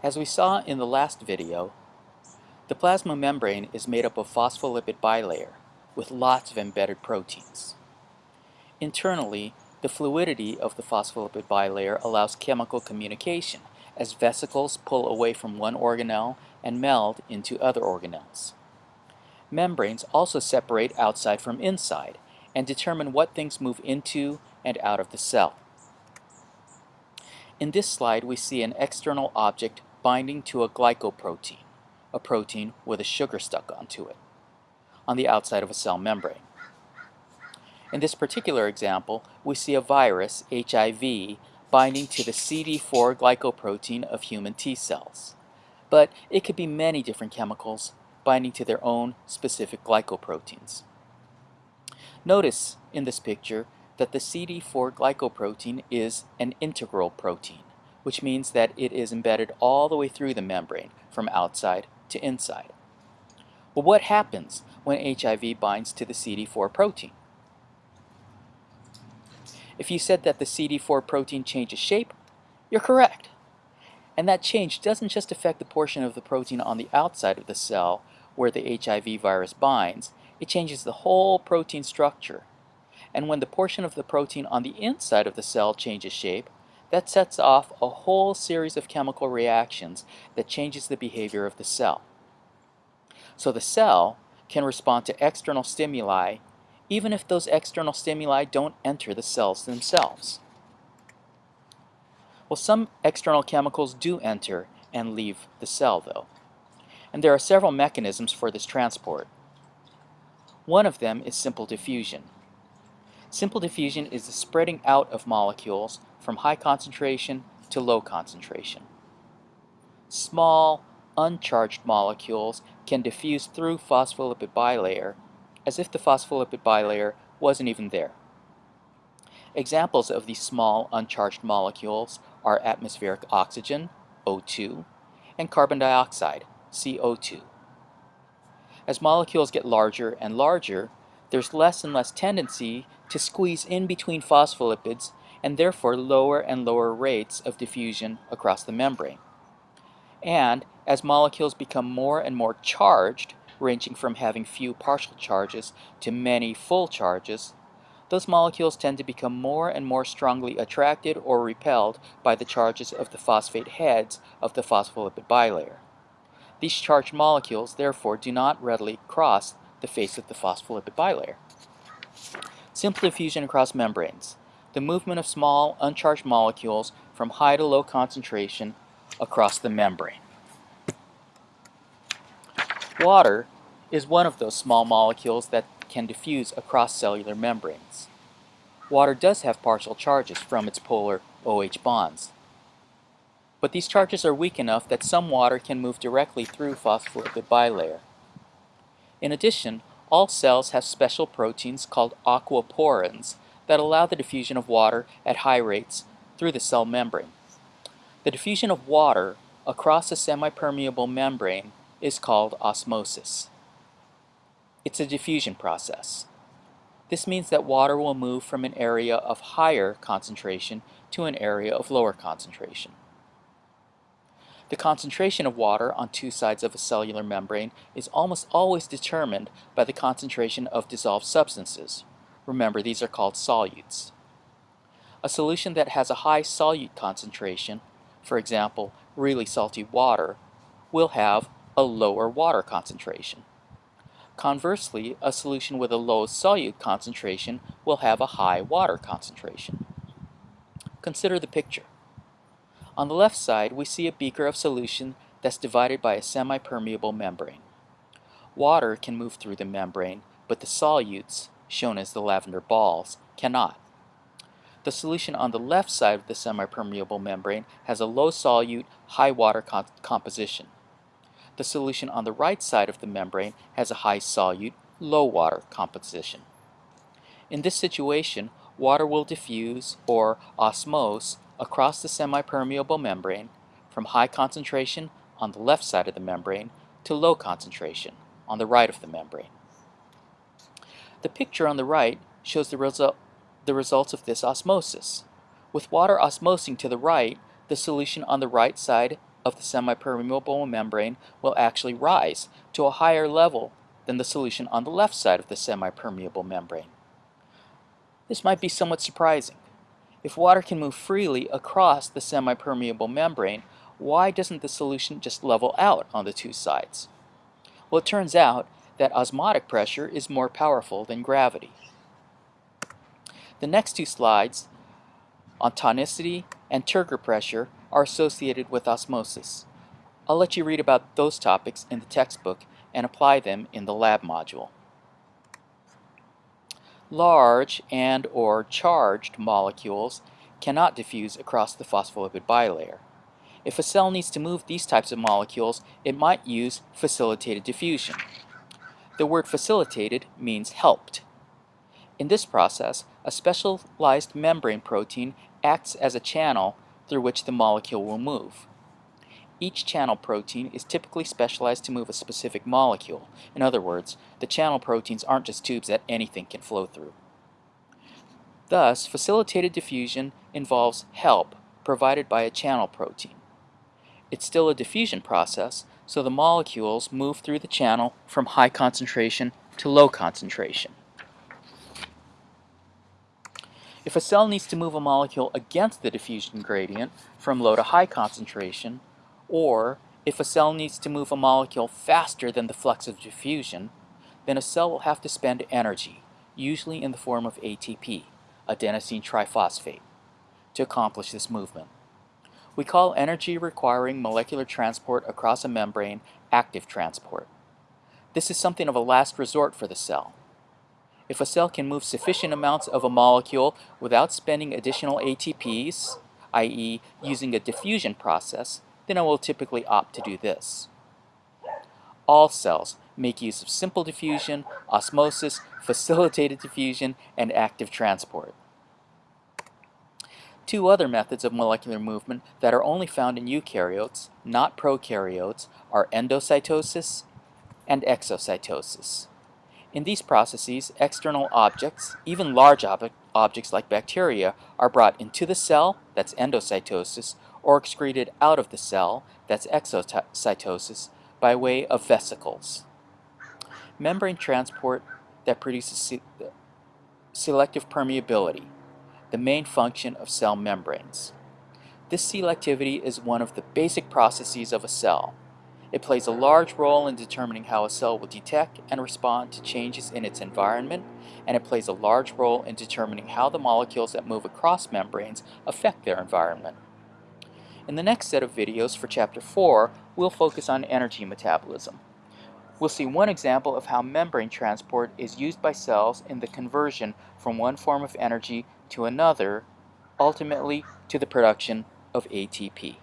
As we saw in the last video, the plasma membrane is made up of phospholipid bilayer with lots of embedded proteins. Internally, the fluidity of the phospholipid bilayer allows chemical communication as vesicles pull away from one organelle and meld into other organelles. Membranes also separate outside from inside and determine what things move into and out of the cell. In this slide, we see an external object binding to a glycoprotein, a protein with a sugar stuck onto it, on the outside of a cell membrane. In this particular example, we see a virus, HIV, binding to the CD4 glycoprotein of human T cells. But it could be many different chemicals binding to their own specific glycoproteins. Notice in this picture that the CD4 glycoprotein is an integral protein, which means that it is embedded all the way through the membrane, from outside to inside. Well, what happens when HIV binds to the CD4 protein? If you said that the CD4 protein changes shape, you're correct. And that change doesn't just affect the portion of the protein on the outside of the cell where the HIV virus binds, it changes the whole protein structure. And when the portion of the protein on the inside of the cell changes shape, that sets off a whole series of chemical reactions that changes the behavior of the cell. So the cell can respond to external stimuli even if those external stimuli don't enter the cells themselves. Well, some external chemicals do enter and leave the cell, though. And there are several mechanisms for this transport. One of them is simple diffusion. Simple diffusion is the spreading out of molecules from high concentration to low concentration. Small, uncharged molecules can diffuse through phospholipid bilayer as if the phospholipid bilayer wasn't even there. Examples of these small uncharged molecules are atmospheric oxygen, O2, and carbon dioxide, CO2. As molecules get larger and larger, there's less and less tendency to squeeze in between phospholipids and therefore lower and lower rates of diffusion across the membrane. And as molecules become more and more charged, ranging from having few partial charges to many full charges, those molecules tend to become more and more strongly attracted or repelled by the charges of the phosphate heads of the phospholipid bilayer. These charged molecules, therefore, do not readily cross the face of the phospholipid bilayer. Simple diffusion across membranes, the movement of small, uncharged molecules from high to low concentration across the membrane. Water is one of those small molecules that can diffuse across cellular membranes. Water does have partial charges from its polar OH bonds. But these charges are weak enough that some water can move directly through phospholipid bilayer. In addition, all cells have special proteins called aquaporins that allow the diffusion of water at high rates through the cell membrane. The diffusion of water across a semipermeable membrane is called osmosis. It's a diffusion process. This means that water will move from an area of higher concentration to an area of lower concentration. The concentration of water on two sides of a cellular membrane is almost always determined by the concentration of dissolved substances. Remember, these are called solutes. A solution that has a high solute concentration, for example, really salty water, will have a lower water concentration. Conversely, a solution with a low solute concentration will have a high water concentration. Consider the picture. On the left side, we see a beaker of solution that's divided by a semi-permeable membrane. Water can move through the membrane, but the solutes, shown as the lavender balls, cannot. The solution on the left side of the semi-permeable membrane has a low solute, high water composition. The solution on the right side of the membrane has a high solute, low water composition. In this situation, water will diffuse, or osmose, across the semipermeable membrane from high concentration on the left side of the membrane to low concentration on the right of the membrane. The picture on the right shows the, resu the results of this osmosis. With water osmosing to the right, the solution on the right side of the semipermeable membrane will actually rise to a higher level than the solution on the left side of the semipermeable membrane. This might be somewhat surprising. If water can move freely across the semipermeable membrane, why doesn't the solution just level out on the two sides? Well, it turns out that osmotic pressure is more powerful than gravity. The next two slides on tonicity and turgor pressure are associated with osmosis. I'll let you read about those topics in the textbook and apply them in the lab module. Large and or charged molecules cannot diffuse across the phospholipid bilayer. If a cell needs to move these types of molecules, it might use facilitated diffusion. The word facilitated means helped. In this process, a specialized membrane protein acts as a channel through which the molecule will move. Each channel protein is typically specialized to move a specific molecule. In other words, the channel proteins aren't just tubes that anything can flow through. Thus, facilitated diffusion involves help provided by a channel protein. It's still a diffusion process, so the molecules move through the channel from high concentration to low concentration. If a cell needs to move a molecule against the diffusion gradient from low to high concentration, or if a cell needs to move a molecule faster than the flux of diffusion, then a cell will have to spend energy, usually in the form of ATP, adenosine triphosphate, to accomplish this movement. We call energy requiring molecular transport across a membrane active transport. This is something of a last resort for the cell. If a cell can move sufficient amounts of a molecule without spending additional ATPs, i.e. using a diffusion process, then it will typically opt to do this. All cells make use of simple diffusion, osmosis, facilitated diffusion, and active transport. Two other methods of molecular movement that are only found in eukaryotes, not prokaryotes, are endocytosis and exocytosis. In these processes, external objects, even large ob objects like bacteria, are brought into the cell, that's endocytosis, or excreted out of the cell, that's exocytosis, by way of vesicles. Membrane transport that produces se selective permeability, the main function of cell membranes. This selectivity is one of the basic processes of a cell. It plays a large role in determining how a cell will detect and respond to changes in its environment, and it plays a large role in determining how the molecules that move across membranes affect their environment. In the next set of videos for Chapter 4, we'll focus on energy metabolism. We'll see one example of how membrane transport is used by cells in the conversion from one form of energy to another, ultimately to the production of ATP.